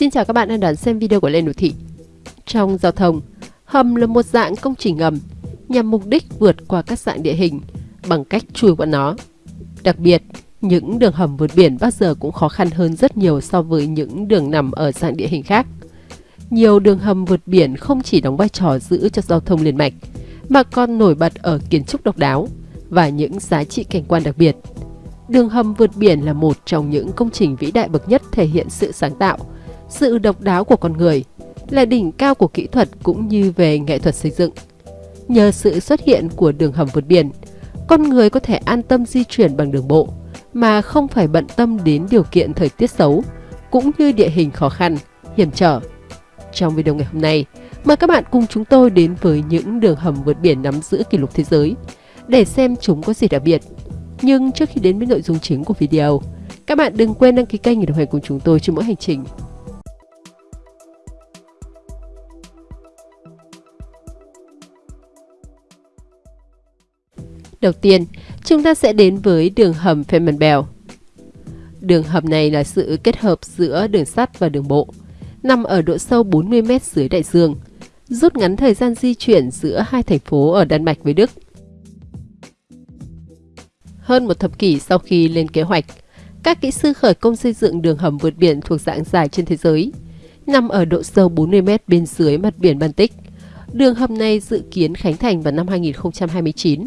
Xin chào các bạn đang đón xem video của Lê Đô Thị. Trong giao thông, hầm là một dạng công trình ngầm nhằm mục đích vượt qua các dạng địa hình bằng cách chui qua nó. Đặc biệt, những đường hầm vượt biển bao giờ cũng khó khăn hơn rất nhiều so với những đường nằm ở dạng địa hình khác. Nhiều đường hầm vượt biển không chỉ đóng vai trò giữ cho giao thông liền mạch, mà còn nổi bật ở kiến trúc độc đáo và những giá trị cảnh quan đặc biệt. Đường hầm vượt biển là một trong những công trình vĩ đại bậc nhất thể hiện sự sáng tạo, sự độc đáo của con người, là đỉnh cao của kỹ thuật cũng như về nghệ thuật xây dựng. Nhờ sự xuất hiện của đường hầm vượt biển, con người có thể an tâm di chuyển bằng đường bộ mà không phải bận tâm đến điều kiện thời tiết xấu cũng như địa hình khó khăn, hiểm trở. Trong video ngày hôm nay, mời các bạn cùng chúng tôi đến với những đường hầm vượt biển nắm giữ kỷ lục thế giới để xem chúng có gì đặc biệt. Nhưng trước khi đến với nội dung chính của video, các bạn đừng quên đăng ký kênh để đồng hành cùng chúng tôi trên mỗi hành trình. Đầu tiên, chúng ta sẽ đến với đường hầm Fehmarnbelt. Đường hầm này là sự kết hợp giữa đường sắt và đường bộ, nằm ở độ sâu 40 m dưới đại dương, rút ngắn thời gian di chuyển giữa hai thành phố ở Đan Mạch với Đức. Hơn một thập kỷ sau khi lên kế hoạch, các kỹ sư khởi công xây dựng đường hầm vượt biển thuộc dạng dài trên thế giới, nằm ở độ sâu 40 m bên dưới mặt biển Baltic. Đường hầm này dự kiến khánh thành vào năm 2029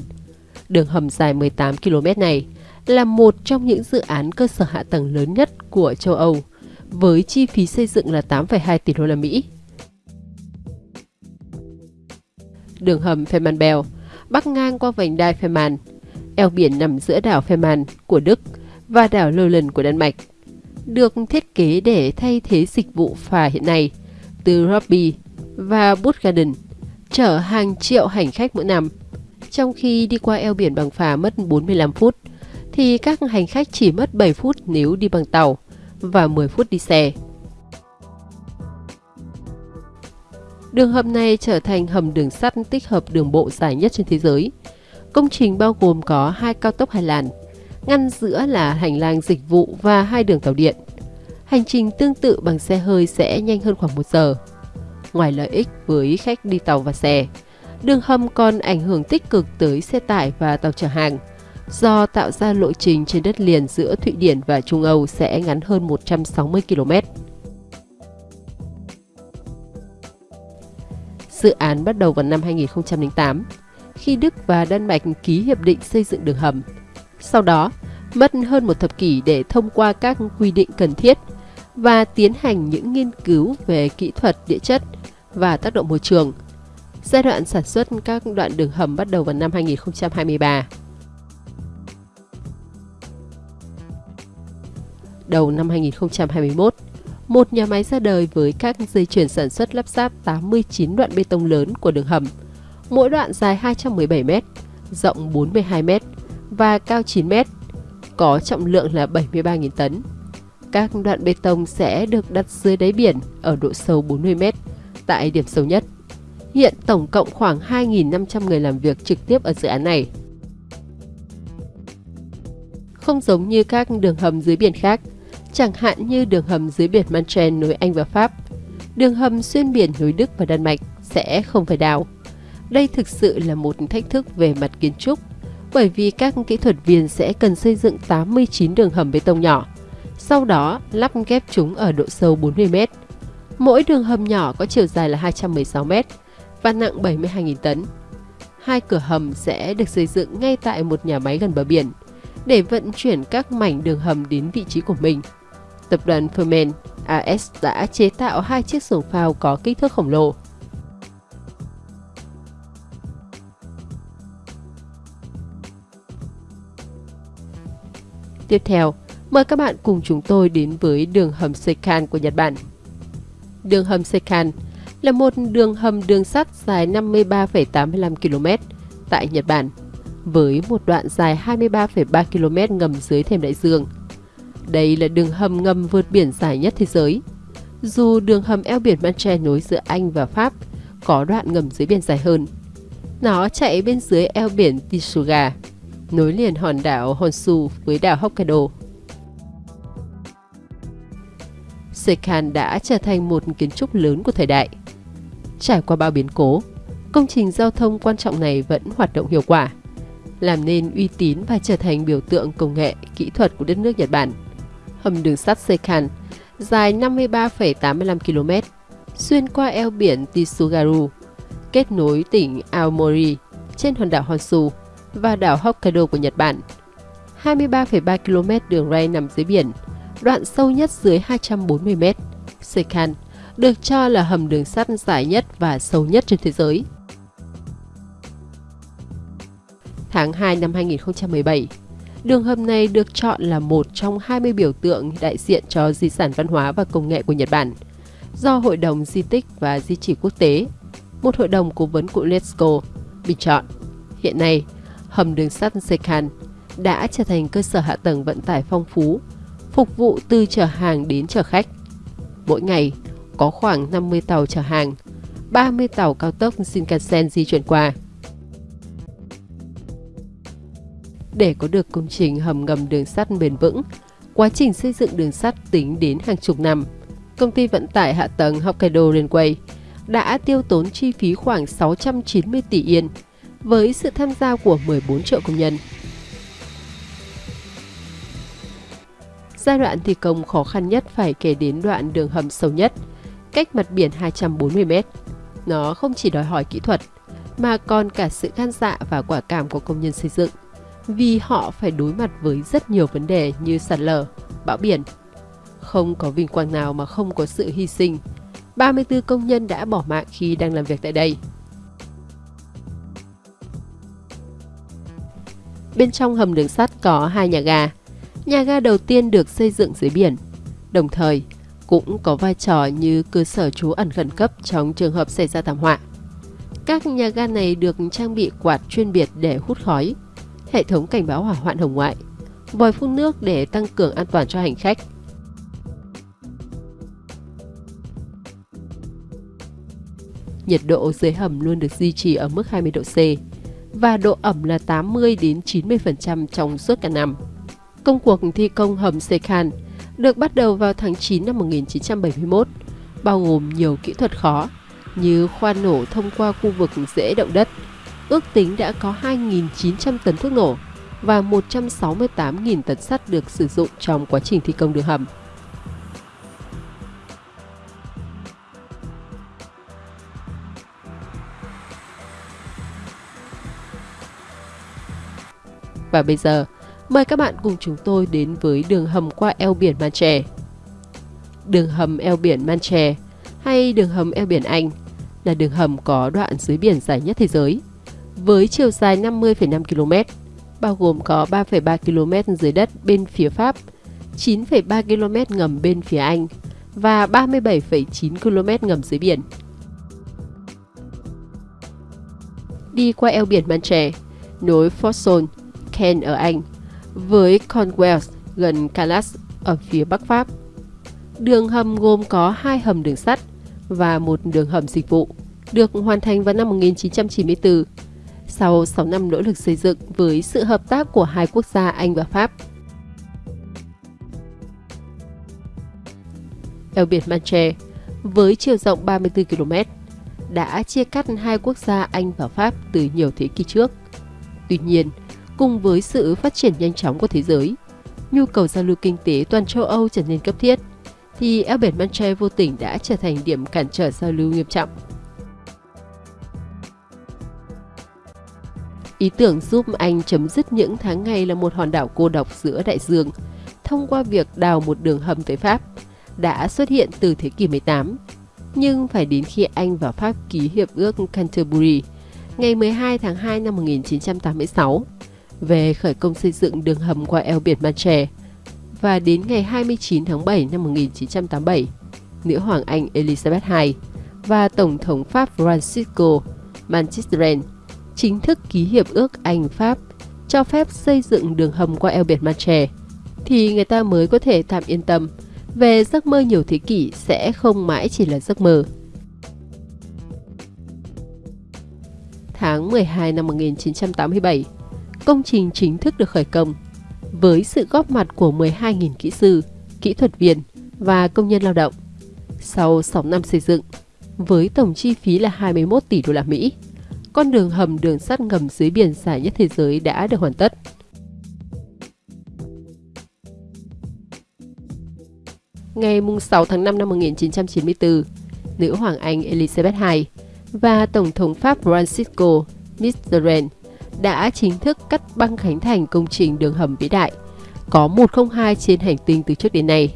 Đường hầm dài 18 km này là một trong những dự án cơ sở hạ tầng lớn nhất của châu Âu, với chi phí xây dựng là 8,2 tỷ đô la Mỹ. Đường hầm Fehmarnbelt bắc ngang qua vành đai Fehmarn, eo biển nằm giữa đảo Fehmarn của Đức và đảo Lolland của Đan Mạch, được thiết kế để thay thế dịch vụ phà hiện nay từ Rugby và Buttgarden, chở hàng triệu hành khách mỗi năm trong khi đi qua eo biển bằng phà mất 45 phút, thì các hành khách chỉ mất 7 phút nếu đi bằng tàu và 10 phút đi xe. Đường hầm này trở thành hầm đường sắt tích hợp đường bộ dài nhất trên thế giới. Công trình bao gồm có hai cao tốc hai làn, ngăn giữa là hành lang dịch vụ và hai đường tàu điện. Hành trình tương tự bằng xe hơi sẽ nhanh hơn khoảng 1 giờ. Ngoài lợi ích với khách đi tàu và xe, Đường hầm còn ảnh hưởng tích cực tới xe tải và tàu chở hàng, do tạo ra lộ trình trên đất liền giữa Thụy Điển và Trung Âu sẽ ngắn hơn 160 km. Dự án bắt đầu vào năm 2008, khi Đức và Đan Mạch ký hiệp định xây dựng đường hầm. Sau đó, mất hơn một thập kỷ để thông qua các quy định cần thiết và tiến hành những nghiên cứu về kỹ thuật địa chất và tác động môi trường – Giai đoạn sản xuất các đoạn đường hầm bắt đầu vào năm 2023. Đầu năm 2021, một nhà máy ra đời với các dây chuyền sản xuất lắp ráp 89 đoạn bê tông lớn của đường hầm, mỗi đoạn dài 217 m, rộng 42 m và cao 9 m, có trọng lượng là 73.000 tấn. Các đoạn bê tông sẽ được đặt dưới đáy biển ở độ sâu 40 m tại điểm sâu nhất. Hiện tổng cộng khoảng 2.500 người làm việc trực tiếp ở dự án này. Không giống như các đường hầm dưới biển khác, chẳng hạn như đường hầm dưới biển Manche nối Anh và Pháp, đường hầm xuyên biển nối Đức và Đan Mạch sẽ không phải đào. Đây thực sự là một thách thức về mặt kiến trúc, bởi vì các kỹ thuật viên sẽ cần xây dựng 89 đường hầm bê tông nhỏ, sau đó lắp ghép chúng ở độ sâu 40 m. Mỗi đường hầm nhỏ có chiều dài là 216 m và nặng 72.000 tấn. Hai cửa hầm sẽ được xây dựng ngay tại một nhà máy gần bờ biển để vận chuyển các mảnh đường hầm đến vị trí của mình. Tập đoàn Furman AS đã chế tạo hai chiếc xuồng phao có kích thước khổng lồ. Tiếp theo, mời các bạn cùng chúng tôi đến với đường hầm Seikan của Nhật Bản. Đường hầm Seikan là một đường hầm đường sắt dài 53,85 km tại Nhật Bản, với một đoạn dài 23,3 km ngầm dưới thềm đại dương. Đây là đường hầm ngầm vượt biển dài nhất thế giới. Dù đường hầm eo biển Manche nối giữa Anh và Pháp có đoạn ngầm dưới biển dài hơn. Nó chạy bên dưới eo biển Tsuga, nối liền hòn đảo Honshu với đảo Hokkaido. Sekhan đã trở thành một kiến trúc lớn của thời đại. Trải qua bao biến cố, công trình giao thông quan trọng này vẫn hoạt động hiệu quả, làm nên uy tín và trở thành biểu tượng công nghệ, kỹ thuật của đất nước Nhật Bản. Hầm đường sắt Seikan dài 53,85 km, xuyên qua eo biển Tsugaru, kết nối tỉnh Aomori trên hòn đảo Honshu và đảo Hokkaido của Nhật Bản. 23,3 km đường ray nằm dưới biển, đoạn sâu nhất dưới 240 m. Seikan được cho là hầm đường sắt dài nhất và sâu nhất trên thế giới. Tháng 2 năm 2017, đường hầm này được chọn là một trong 20 biểu tượng đại diện cho di sản văn hóa và công nghệ của Nhật Bản do Hội đồng Di tích và Di chỉ Quốc tế, một hội đồng cố vấn của UNESCO, bình chọn. Hiện nay, hầm đường sắt Sekhan đã trở thành cơ sở hạ tầng vận tải phong phú, phục vụ từ chở hàng đến chở khách. Mỗi ngày, có khoảng 50 tàu chở hàng, 30 tàu cao tốc Shinkansen di chuyển qua. Để có được công trình hầm ngầm đường sắt bền vững, quá trình xây dựng đường sắt tính đến hàng chục năm. Công ty vận tải hạ tầng Hokkaido Railway đã tiêu tốn chi phí khoảng 690 tỷ yên với sự tham gia của 14 triệu công nhân. Giai đoạn thi công khó khăn nhất phải kể đến đoạn đường hầm sâu nhất, cách mặt biển 240 m. Nó không chỉ đòi hỏi kỹ thuật, mà còn cả sự gan dạ và quả cảm của công nhân xây dựng, vì họ phải đối mặt với rất nhiều vấn đề như sạt lở, bão biển. Không có vinh quang nào mà không có sự hy sinh. 34 công nhân đã bỏ mạng khi đang làm việc tại đây. Bên trong hầm đường sắt có hai nhà ga. Nhà ga đầu tiên được xây dựng dưới biển, đồng thời cũng có vai trò như cơ sở trú ẩn khẩn cấp trong trường hợp xảy ra thảm họa. Các nhà ga này được trang bị quạt chuyên biệt để hút khói, hệ thống cảnh báo hỏa hoạn hồng ngoại, vòi phun nước để tăng cường an toàn cho hành khách. Nhiệt độ dưới hầm luôn được duy trì ở mức 20 độ C và độ ẩm là 80 đến 90% trong suốt cả năm. Công cuộc thi công hầm Sekhan được bắt đầu vào tháng 9 năm 1971, bao gồm nhiều kỹ thuật khó như khoan nổ thông qua khu vực dễ động đất. Ước tính đã có 2.900 tấn thuốc nổ và 168.000 tấn sắt được sử dụng trong quá trình thi công đường hầm. Và bây giờ, mời các bạn cùng chúng tôi đến với đường hầm qua eo biển Manche. Đường hầm eo biển Manche hay đường hầm eo biển Anh là đường hầm có đoạn dưới biển dài nhất thế giới với chiều dài 50,5 km, bao gồm có 3,3 km dưới đất bên phía Pháp, 9,3 km ngầm bên phía Anh và 37,9 km ngầm dưới biển. Đi qua eo biển Manche, nối Forsone Ken ở Anh với Cornwall gần Calais ở phía Bắc Pháp. Đường hầm gồm có hai hầm đường sắt và một đường hầm dịch vụ, được hoàn thành vào năm 1994 sau 6 năm nỗ lực xây dựng với sự hợp tác của hai quốc gia Anh và Pháp. Eo biển Manche với chiều rộng 34 km đã chia cắt hai quốc gia Anh và Pháp từ nhiều thế kỷ trước. Tuy nhiên, cùng với sự phát triển nhanh chóng của thế giới, nhu cầu giao lưu kinh tế toàn châu Âu trở nên cấp thiết, thì eo biển Manche vô tình đã trở thành điểm cản trở giao lưu nghiêm trọng. Ý tưởng giúp Anh chấm dứt những tháng ngày là một hòn đảo cô độc giữa đại dương thông qua việc đào một đường hầm tới Pháp đã xuất hiện từ thế kỷ 18. Nhưng phải đến khi Anh và Pháp ký hiệp ước Canterbury ngày 12 tháng 2 năm 1986 về khởi công xây dựng đường hầm qua eo biển Manche và đến ngày 29 tháng 7 năm 1987, nữ hoàng Anh Elizabeth II và Tổng thống Pháp Francisco Manchistren chính thức ký hiệp ước Anh-Pháp cho phép xây dựng đường hầm qua eo biển Manche, thì người ta mới có thể tạm yên tâm về giấc mơ nhiều thế kỷ sẽ không mãi chỉ là giấc mơ. Tháng 12 năm 1987, công trình chính thức được khởi công với sự góp mặt của 12.000 kỹ sư, kỹ thuật viên và công nhân lao động. Sau 6 năm xây dựng, với tổng chi phí là 21 tỷ đô la Mỹ, con đường hầm đường sắt ngầm dưới biển dài nhất thế giới đã được hoàn tất. Ngày 6 tháng 5 năm 1994, nữ hoàng Anh Elizabeth II và Tổng thống Pháp Francisco Mitterrand đã chính thức cắt băng khánh thành công trình đường hầm vĩ đại, có 102 trên hành tinh từ trước đến nay.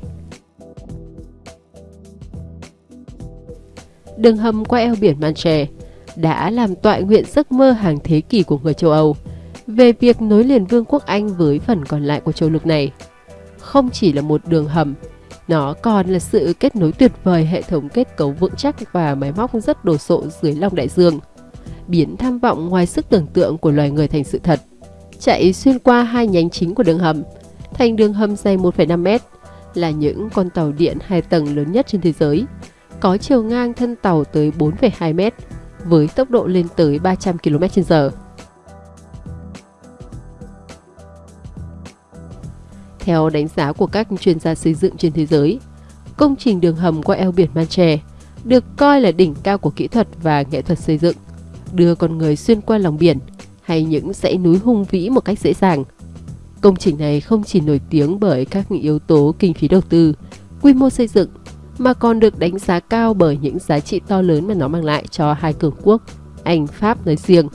Đường hầm qua eo biển Manche đã làm tọa nguyện giấc mơ hàng thế kỷ của người châu Âu về việc nối liền Vương quốc Anh với phần còn lại của châu lục này. Không chỉ là một đường hầm, nó còn là sự kết nối tuyệt vời hệ thống kết cấu vững chắc và máy móc rất đồ sộ dưới lòng đại dương, biến tham vọng ngoài sức tưởng tượng của loài người thành sự thật. Chạy xuyên qua hai nhánh chính của đường hầm, thành đường hầm dày 1,5 mét, là những con tàu điện hai tầng lớn nhất trên thế giới, có chiều ngang thân tàu tới 4,2 mét, với tốc độ lên tới 300 km/h. Theo đánh giá của các chuyên gia xây dựng trên thế giới, công trình đường hầm qua eo biển Manche được coi là đỉnh cao của kỹ thuật và nghệ thuật xây dựng, đưa con người xuyên qua lòng biển hay những dãy núi hung vĩ một cách dễ dàng. Công trình này không chỉ nổi tiếng bởi các yếu tố kinh phí đầu tư, quy mô xây dựng, mà còn được đánh giá cao bởi những giá trị to lớn mà nó mang lại cho hai cường quốc, Anh, Pháp nói riêng,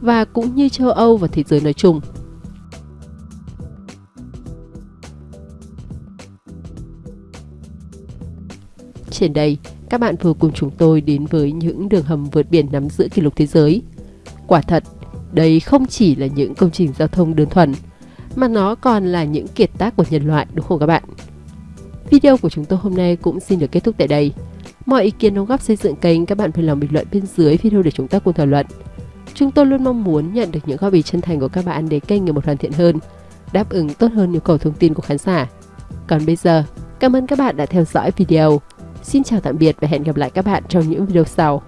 và cũng như châu Âu và thế giới nói chung. Trên đây, các bạn vừa cùng chúng tôi đến với những đường hầm vượt biển nắm giữ kỷ lục thế giới. Quả thật, đây không chỉ là những công trình giao thông đơn thuần, mà nó còn là những kiệt tác của nhân loại đúng không các bạn? Video của chúng tôi hôm nay cũng xin được kết thúc tại đây. Mọi ý kiến đóng góp xây dựng kênh các bạn vui lòng bình luận bên dưới video để chúng ta cùng thảo luận. Chúng tôi luôn mong muốn nhận được những góp ý chân thành của các bạn để kênh ngày một hoàn thiện hơn, đáp ứng tốt hơn nhu cầu thông tin của khán giả. Còn bây giờ, cảm ơn các bạn đã theo dõi video. Xin chào tạm biệt và hẹn gặp lại các bạn trong những video sau.